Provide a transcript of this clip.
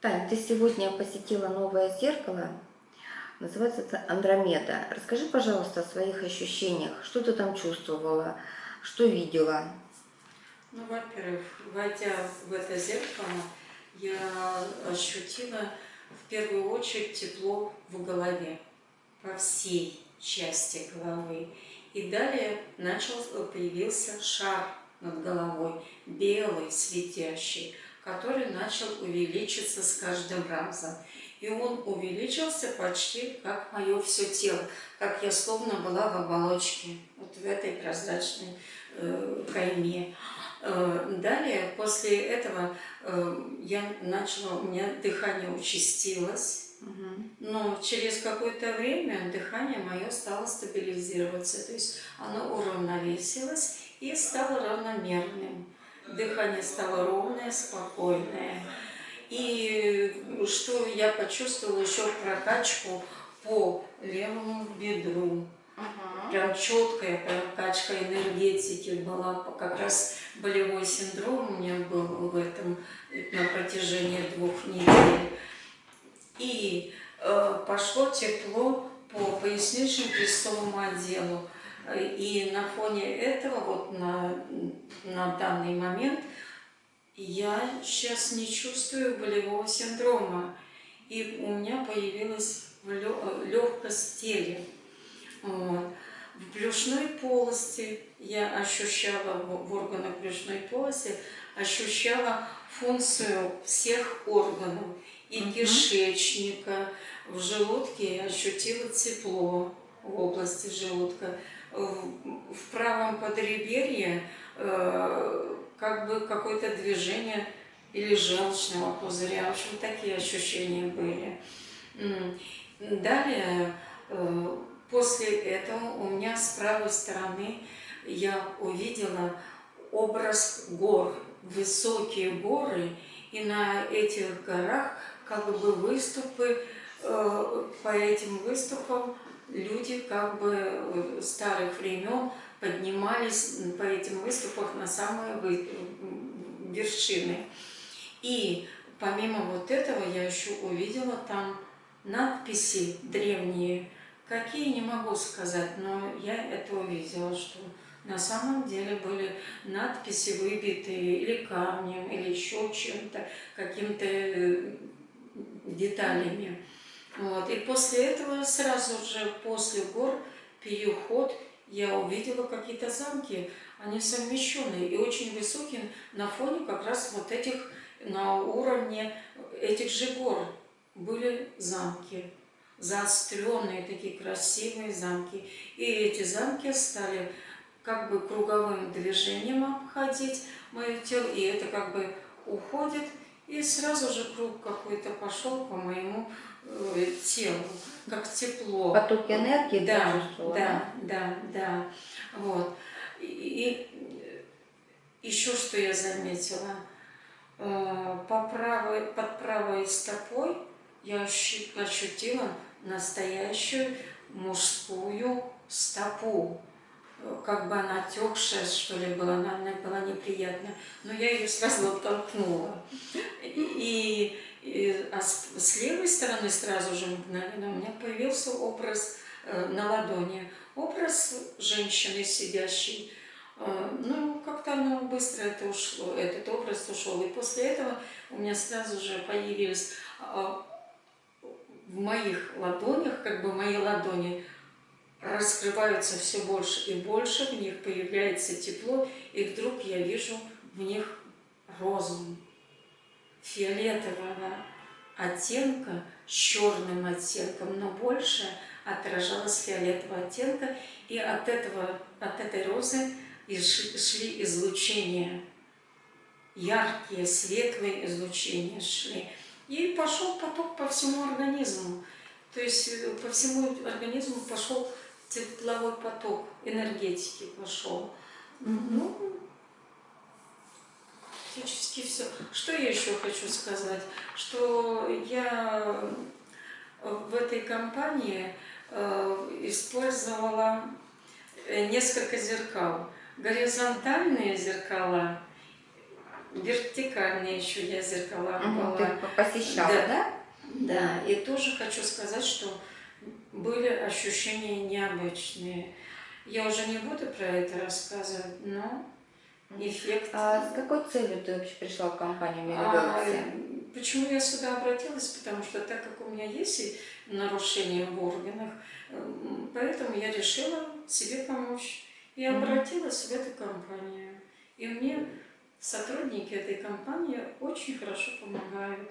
Тань, ты сегодня посетила новое зеркало, называется это Андромеда. Расскажи, пожалуйста, о своих ощущениях, что ты там чувствовала, что видела? Ну, во-первых, войдя в это зеркало, я ощутила в первую очередь тепло в голове, по всей части головы. И далее начал, появился шар над головой, белый, светящий, который начал увеличиться с каждым разом. И он увеличился почти как мое все тело, как я словно была в оболочке, вот в этой прозрачной э, кайме. Э, далее, после этого э, я начала, у меня дыхание участилось, но через какое-то время дыхание мое стало стабилизироваться, то есть оно уравновесилось и стало равномерным. Дыхание стало ровное, спокойное. И что я почувствовала еще прокачку по левому бедру. Ага. Прям четкая прокачка энергетики была. Как раз болевой синдром у меня был в этом на протяжении двух недель. И э, пошло тепло по пояснично-крестовому отделу. И на фоне этого, вот на, на данный момент, я сейчас не чувствую болевого синдрома. И у меня появилась легкость в теле. Вот. В брюшной полости я ощущала, в органах брюшной полости, ощущала функцию всех органов. И угу. кишечника, в желудке я ощутила тепло в области желудка в правом подреберье э, как бы какое-то движение или желчного пузыря. В общем, такие ощущения были. Далее, э, после этого у меня с правой стороны я увидела образ гор, высокие горы, и на этих горах как бы выступы, э, по этим выступам люди как бы старых времен поднимались по этим выступах на самые вершины. И помимо вот этого я еще увидела там надписи древние, какие не могу сказать, но я это увидела, что на самом деле были надписи выбитые или камнем, или еще чем-то, каким-то э, деталями. Вот. И после этого, сразу же после гор, переход, я увидела какие-то замки, они совмещенные и очень высокие на фоне как раз вот этих, на уровне этих же гор были замки. Заостренные такие красивые замки. И эти замки стали как бы круговым движением обходить мое тело, и это как бы уходит, и сразу же круг какой-то пошел по моему телу, как тепло. Поток энергии да, да, да, да, вот. И, и еще что я заметила, э, по правой, под правой стопой я ощутила настоящую мужскую стопу. Как бы она отекшая, что ли, была, она, она была неприятная. Но я ее сразу оттолкнула. И и, а с, с левой стороны сразу же мгновенно у меня появился образ э, на ладони. Образ женщины сидящей. Э, ну, как-то оно быстро это ушло, этот образ ушел. И после этого у меня сразу же появились э, в моих ладонях, как бы мои ладони раскрываются все больше и больше, в них появляется тепло, и вдруг я вижу в них розу фиолетового оттенка с черным оттенком, но больше отражалось фиолетового оттенка, и от, этого, от этой розы шли излучения, яркие, светлые излучения шли. И пошел поток по всему организму. То есть э, по всему организму пошел тепловой поток, энергетики пошел. Ну, практически все. Что я еще хочу сказать? Что я в этой компании э, использовала э, несколько зеркал. Горизонтальные зеркала вертикальные еще я зеркала была. Ты по- посещала, Да. да? Да, и тоже хочу сказать, что были ощущения необычные. Я уже не буду про это рассказывать, но эффект. А с какой целью ты вообще пришла в компанию А, Мелигалаксия? почему я сюда обратилась? Потому что так как у меня есть и нарушения в органах, м, поэтому я решила себе помочь. И обратилась в эту компанию. И мне сотрудники этой компании очень хорошо помогают.